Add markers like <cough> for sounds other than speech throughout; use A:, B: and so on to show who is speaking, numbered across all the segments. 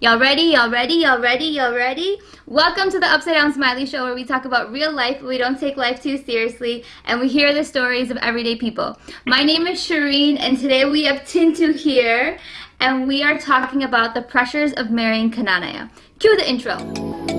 A: Y'all ready? Y'all ready? Y'all ready? Y'all ready? Welcome to the Upside Down Smiley Show where we talk about real life, we don't take life too seriously, and we hear the stories of everyday people. My name is Shireen, and today we have Tintu here, and we are talking about the pressures of marrying Knanaya. Cue the intro.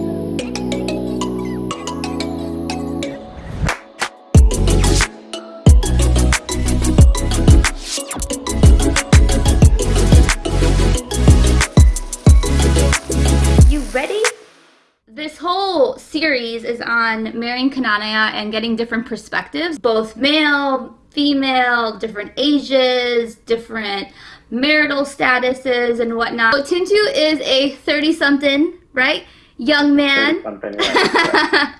A: Series is on marrying Knanaya and getting different perspectives, both male, female, different ages, different marital statuses and whatnot. So Tintu is a 30-something, right? Young man <laughs>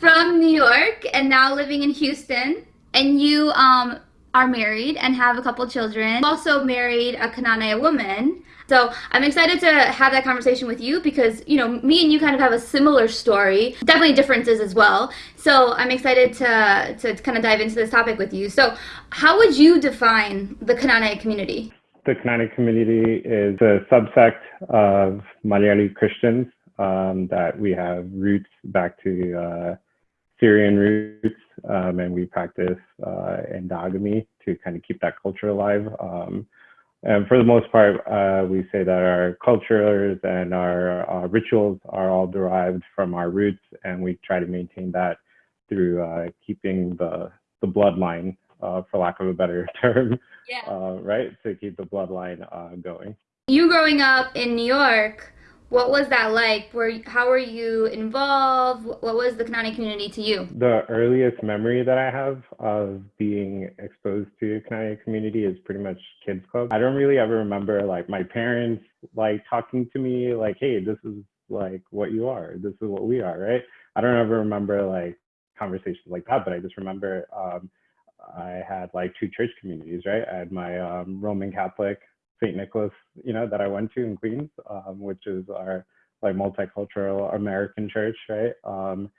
A: from New York and now living in Houston. And you um, are married and have a couple children. Also married a Knanaya woman. So I'm excited to have that conversation with you because, you know, me and you kind of have a similar story, definitely differences as well. So I'm excited to, to kind of dive into this topic with you. So how would you define the Knanaya community?
B: The Knanaya community is a subsect of Malayali Christians um, that we have roots back to uh, Syrian roots, um, and we practice uh, endogamy to kind of keep that culture alive. Um, and for the most part, uh, we say that our cultures and our uh, rituals are all derived from our roots, and we try to maintain that through uh, keeping the the bloodline, uh, for lack of a better <laughs> term, yeah. Uh, right? To keep the bloodline uh, going.
A: You growing up in New York, what was that like? Were how were you involved? What was the Kanani community to you?
B: The earliest memory that I have of being exposed to Kanani community is pretty much kids club. I don't really ever remember like my parents like talking to me like, "Hey, this is like what you are. This is what we are," right? I don't ever remember like conversations like that, but I just remember um, I had like two church communities, right? I had my um, Roman Catholic St. Nicholas, you know, that I went to in Queens, um, which is our like multicultural American church, right? Um,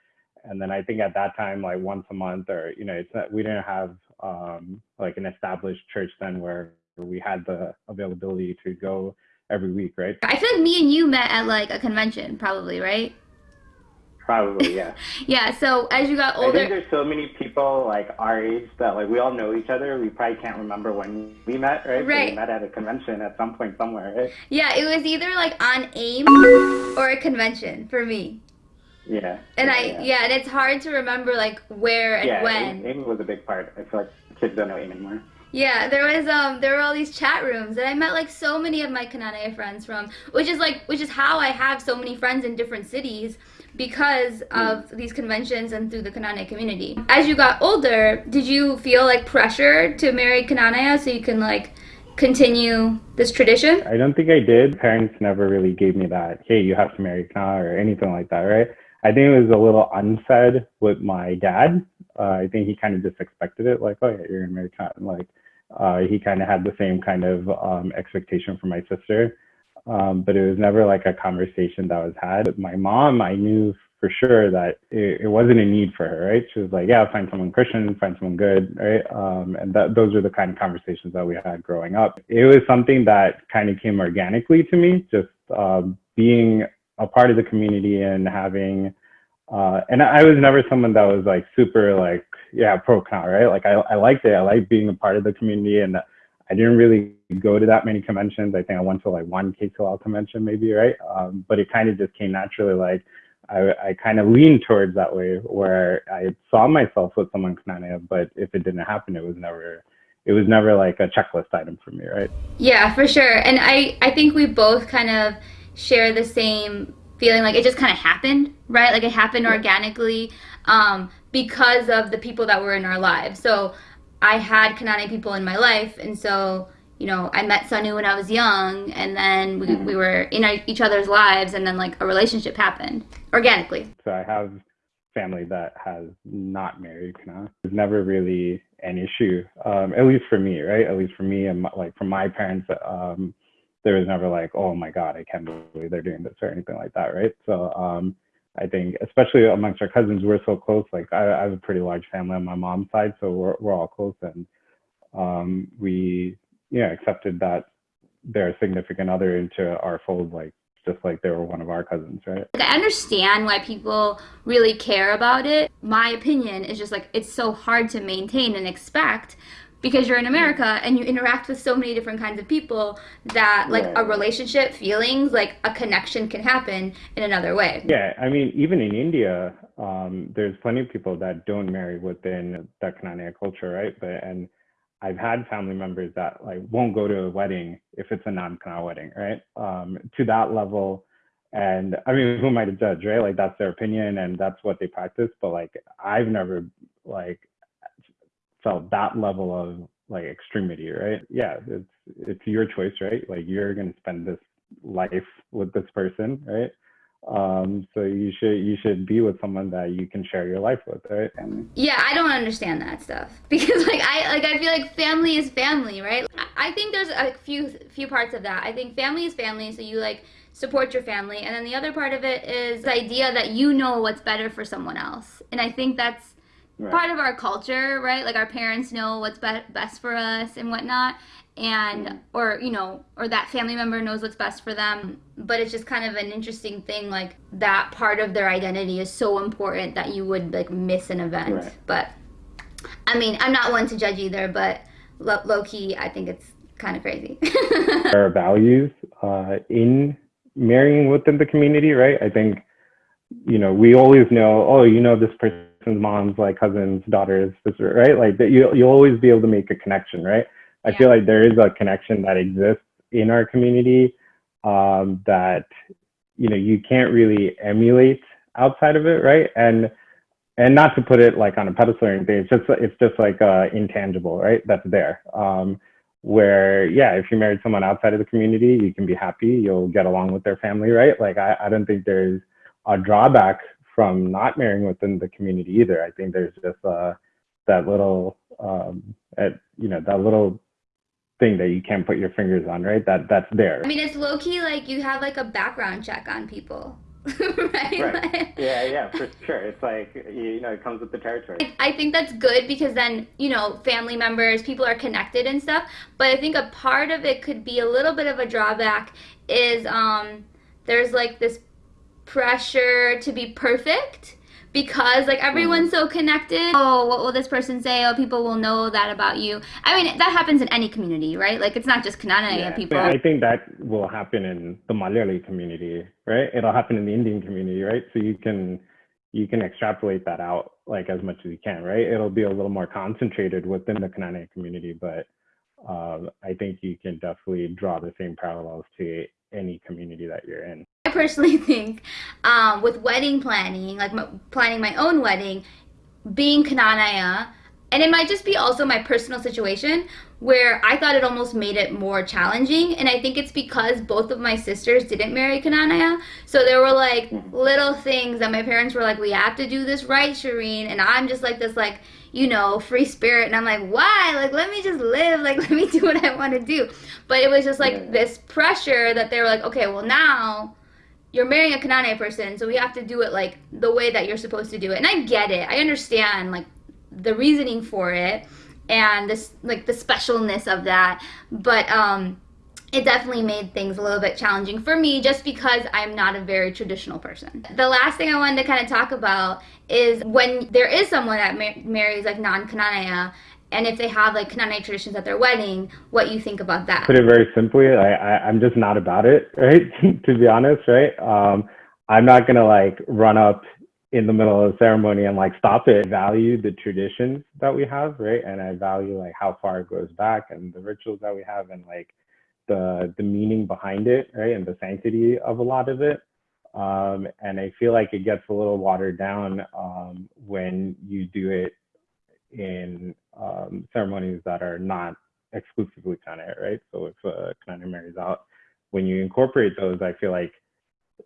B: and then I think at that time, like once a month, or you know, it's not, we didn't have um, like an established church then where we had the availability to go every week, right?
A: I feel like me and you met at like a convention, probably, right?
B: Probably, yeah. <laughs>
A: yeah. So as you got older,
C: I think there's so many people like our age that like we all know each other. We probably can't remember when we met, right?
A: Right.
C: We met at a convention at some point somewhere, right?
A: Yeah, it was either like on AIM or a convention for me.
C: Yeah.
A: And
C: yeah,
A: I
C: yeah.
A: yeah, and it's hard to remember like where and
C: yeah,
A: when.
C: AIM was a big part. I feel like kids don't know AIM anymore.
A: Yeah, there was um there were all these chat rooms and I met like so many of my Knanaya friends from which is like which is how I have so many friends in different cities because of these conventions and through the Knanaya community. As you got older, did you feel like pressure to marry Knanaya so you can like continue this tradition?
B: I don't think I did. Parents never really gave me that, hey, you have to marry Kana or anything like that, right? I think it was a little unsaid with my dad. Uh, I think he kind of just expected it, like, oh yeah, you're gonna marry Kana. Like, uh, he kind of had the same kind of um, expectation for my sister um, but it was never like a conversation that was had. With my mom, I knew for sure that it, it, wasn't a need for her, right? She was like, yeah, find someone Christian, find someone good, right? Um, and that those are the kind of conversations that we had growing up. It was something that kind of came organically to me, just um, being a part of the community and having, uh, and I was never someone that was like super like, yeah, pro con, right? Like I, I liked it. I liked being a part of the community and I didn't really go to that many conventions. I think I went to like one KTOL convention maybe, right? Um, but it kind of just came naturally. Like I, I kind of leaned towards that way where I saw myself with someone Knanaya, but if it didn't happen, it was never, it was never like a checklist item for me, right?
A: Yeah, for sure. And I, I think we both kind of share the same feeling like it just kind of happened, right? Like it happened organically um, because of the people that were in our lives. So I had Kanani people in my life, and so you know, I met Sanu when I was young, and then we, we were in each other's lives, and then like a relationship happened organically.
B: So I have family that has not married Kana. It's never really an issue, um, at least for me, right? At least for me, and my, like from my parents, um, there was never like, oh my god, I can't believe they're doing this or anything like that, right? So um, I think, especially amongst our cousins, we're so close. Like I, I have a pretty large family on my mom's side, so we're we're all close, and um, we yeah accepted that their significant other into our fold like just like they were one of our cousins, right?
A: Like, I understand why people really care about it. My opinion is just like it's so hard to maintain and expect because you're in America and you interact with so many different kinds of people that like
C: Yeah.
A: a relationship, feelings, like a connection can happen in another way.
B: Yeah, I mean, even in India, um, there's plenty of people that don't marry within the Knanaya culture, right? But and I've had family members that like won't go to a wedding if it's a non-Kana wedding, right? Um, to that level, and I mean, who am I to judge, right? Like that's their opinion and that's what they practice. But like, I've never like felt that level of like extremity, right? Yeah, it's it's your choice, right? Like you're gonna spend this life with this person, right? Um, so you should you should be with someone that you can share your life with, right?
A: Yeah, I don't understand that stuff <laughs> because like I like I feel like family is family, right? I- I think there's a few few parts of that. I think family is family, so you like support your family, and then the other part of it is the idea that you know what's better for someone else, and I think that's
C: Right.
A: part of our culture, right? Like our parents know what's be- best for us and whatnot, and
C: Mhm.
A: or you know, or that family member knows what's best for them. But it's just kind of an interesting thing, like that part of their identity is so important that you would like miss an event.
C: Right.
A: But I mean, I'm not one to judge either, but lo- low key, I think it's kind of crazy. <laughs>
B: Our values uh, in marrying within the community, right? I think you know we always know, oh, you know this person's mom's like cousins, daughters, sister, right? Like that you you'll always be able to make a connection, right? I
A: Yeah.
B: feel like there is a connection that exists in our community um, that you know you can't really emulate outside of it, right? And and not to put it like on a pedestal or anything, it's just it's just like uh, intangible, right? That's there. Um, where yeah, if you married someone outside of the community, you can be happy, you'll get along with their family, right? Like I, I don't think there's a drawback from not marrying within the community either. I think there's just uh, that little um, at, you know that little thing that you can't put your fingers on, right? That that's there.
A: I mean, it's low key like you have like a background check on people, <laughs> right?
C: Right.
A: Like-
C: Yeah, yeah, for sure. It's like you know, it comes with the territory.
A: I think that's good because then, you know, family members, people are connected and stuff. But I think a part of it could be a little bit of a drawback is um there's like this pressure to be perfect because like everyone's so connected. Oh, what will this person say? Oh, people will know that about you. I mean, that happens in any community, right? Like it's not just Knanaya
C: Yeah.
A: people.
B: I think that will happen in the Malayali community, right? It'll happen in the Indian community, right? So you can you can extrapolate that out like as much as you can, right? It'll be a little more concentrated within the Knanaya community, but um, I think you can definitely draw the same parallels to any community that you're in.
A: I personally <laughs> think um, with wedding planning, like my, planning my own wedding, being Knanaya, and it might just be also my personal situation where I thought it almost made it more challenging. And I think it's because both of my sisters didn't marry Knanaya. So there were like little things that my parents were like, we have to do this right, Shireen. And I'm just like this, like, you know, free spirit. And I'm like, why? Like, let me just live. Like, <laughs> let me do what I want to do. But it was just like this pressure that they were like, okay, well, now you're marrying a Kanane person, so we have to do it like the way that you're supposed to do it. And I get it. I understand like the reasoning for it and this like the specialness of that. But um it definitely made things a little bit challenging for me just because I'm not a very traditional person. The last thing I wanted to kind of talk about is when there is someone that mar- marries like non-Knanaya and if they have like Knanaya traditions at their wedding, what you think about that.
B: put it very simply, I, I I'm just not about it, <laughs> right? to be honest, right? Um, I'm not gonna like run up in the middle of the ceremony and like stop it. I value the traditions that we have, right? And I value like how far it goes back and the rituals that we have and like the the meaning behind it, right? And the sanctity of a lot of it. Um, and I feel like it gets a little watered down um, when you do it in um, ceremonies that are not exclusively Kana, right? So if uh, Kana marries out, when you incorporate those, I feel like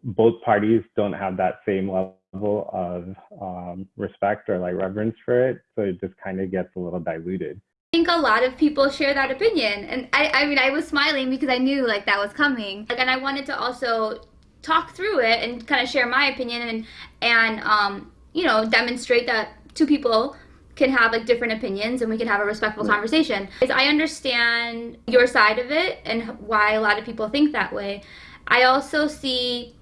B: both parties don't have that same level of um, respect or like reverence for it. So it just kind of gets a little diluted.
A: I think a lot of people share that opinion, and I, I mean, I was smiling because I knew like that was coming, like, and I wanted to also talk through it and kind of share my opinion and and um, you know demonstrate that two people can have like different opinions and we can have a respectful
C: Right.
A: conversation. I understand your side of it and why a lot of people think that way. I also see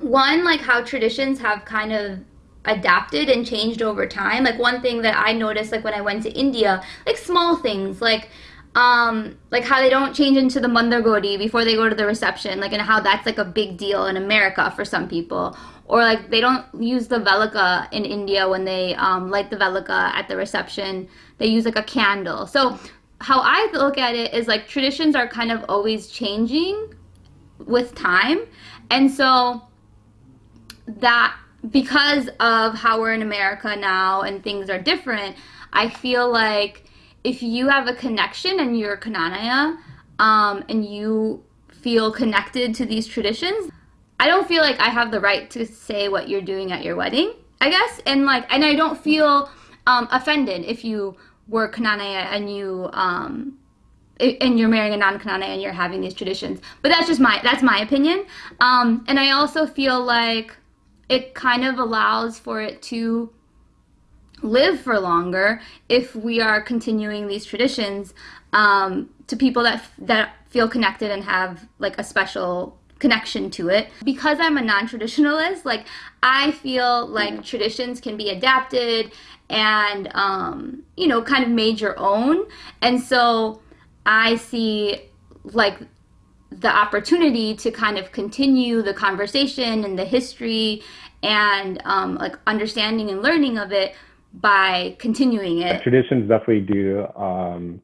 A: one like how traditions have kind of adapted and changed over time. Like one thing that I noticed like when I went to India, like small things like um like how they don't change into the mantrakodi before they go to the reception, like and how that's like a big deal in America for some people. Or like they don't use the velika in India when they um, light the velika at the reception. They use like a candle. So how I look at it is like traditions are kind of always changing with time. And so that because of how we're in America now and things are different, I feel like if you have a connection and you're Knanaya um, and you feel connected to these traditions, I don't feel like I have the right to say what you're doing at your wedding, I guess. And like, and I don't feel um, offended if you were Knanaya and you um, and you're marrying a non-Knanaya and you're having these traditions. But that's just my that's my opinion. Um, and I also feel like it kind of allows for it to live for longer if we are continuing these traditions um, to people that that feel connected and have like a special connection to it. Because i'm a non-traditionalist like i feel like traditions can be adapted and um, you know kind of made your own. And so i see like the opportunity to kind of continue the conversation and the history and um, like understanding and learning of it by continuing it.
B: Traditions definitely do um,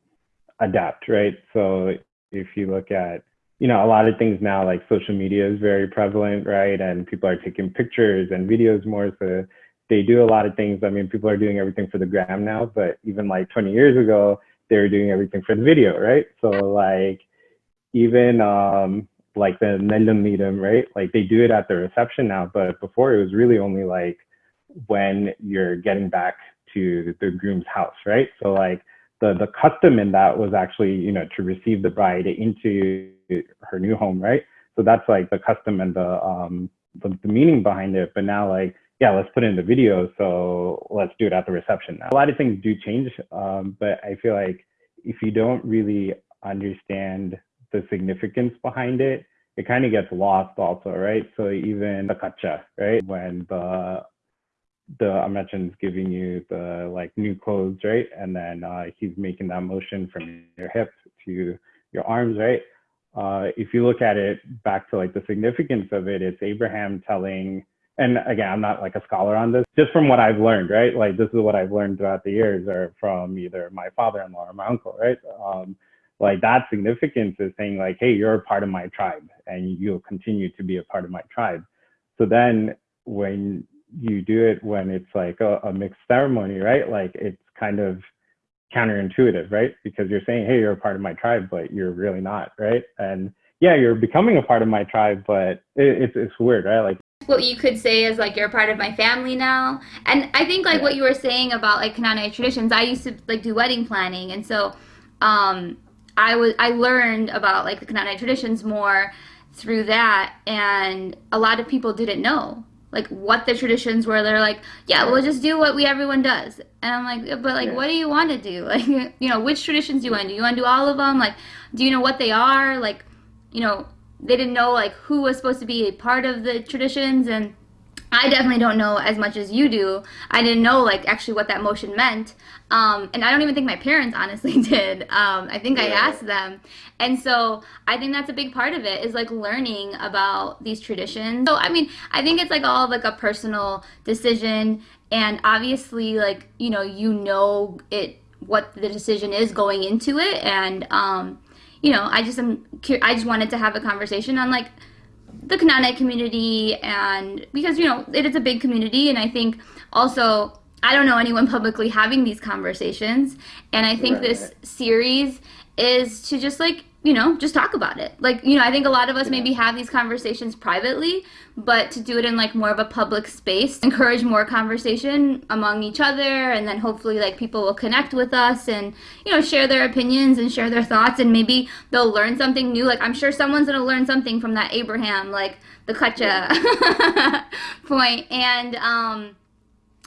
B: adapt, right? So if you look at, you know, a lot of things now, like social media is very prevalent, right? And people are taking pictures and videos more. So they do a lot of things. I mean, people are doing everything for the gram now, but even like 20 years ago, they were doing everything for the video, right? So like even um, like the Nellum Neerum, right? Like they do it at the reception now, but before it was really only like when you're getting back to the groom's house, right? So like the the custom in that was actually you know to receive the bride into her new home, right? So that's like the custom and the um the, the meaning behind it. But now like yeah, let's put in the video, so let's do it at the reception now. A lot of things do change, um, but I feel like if you don't really understand the significance behind it, it kind of gets lost also, right? So even the kacha, right? When the the I mentioned giving you the like new clothes, right? And then uh, he's making that motion from your hip to your arms, right? Uh, if you look at it back to like the significance of it, it's Abraham telling, and again, I'm not like a scholar on this, just from what I've learned, right? Like this is what I've learned throughout the years, or from either my father-in-law or my uncle, right? Um, like that significance is saying like, hey, you're a part of my tribe, and you'll continue to be a part of my tribe. So then when you do it when it's like a, a mixed ceremony, right? Like it's kind of counterintuitive, right? Because you're saying, hey, you're a part of my tribe, but you're really not, right? And yeah, you're becoming a part of my tribe, but it, it's it's weird, right? Like
A: what you could say is like you're a part of my family now. And I think like what you were saying about like Knanaya traditions, I used to like do wedding planning, and so um, I was I learned about like the Knanaya traditions more through that, and a lot of people didn't know like what the traditions were. They're like, yeah, we'll just do what we everyone does. And I'm like, but like, yeah. what do you want to do? <laughs> Like, you know, which traditions do you want to do? You want to do all of them? Like, do you know what they are? Like, you know, they didn't know like who was supposed to be a part of the traditions and I definitely don't know as much as you do. I didn't know like actually what that motion meant. Um, and I don't even think my parents <laughs> honestly did. Um, I think yeah. I asked them. And so I think that's a big part of it is like learning about these traditions. So I mean, I think it's like all like a personal decision and obviously like, you know, you know it what the decision is going into it and um, you know, I just am I just wanted to have a conversation on like the Knanaya community and because you know it is a big community and I think also I don't know anyone publicly having these conversations and I think right. this series is to just like you know just talk about it. Like you know I think a lot of us yeah. maybe have these conversations privately but to do it in like more of a public space encourage more conversation among each other and then hopefully like people will connect with us and you know share their opinions and share their thoughts and maybe they'll learn something new. Like i'm sure someone's going to learn something from that abraham like the kacha <laughs> point. And um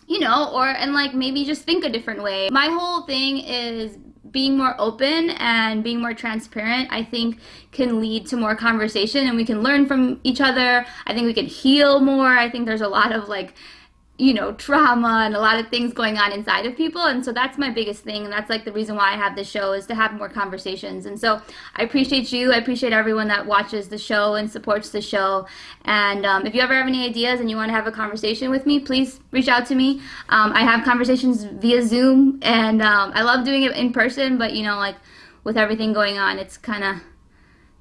A: you know or and like maybe just think a different way. My whole thing is being more open and being more transparent, I think can lead to more conversation and we can learn from each other. I think we can heal more. I think there's a lot of like you know, trauma and a lot of things going on inside of people. And so that's my biggest thing. And that's like the reason why I have this show is to have more conversations. And so I appreciate you. I appreciate everyone that watches the show and supports the show. And um, if you ever have any ideas and you want to have a conversation with me, please reach out to me. Um, I have conversations via Zoom and um, I love doing it in person, but you know, like with everything going on, it's kind of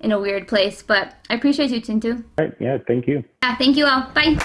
A: in a weird place. But I appreciate you, Tintu.
B: All right. Yeah. Thank you.
A: Yeah. Thank you all. Bye.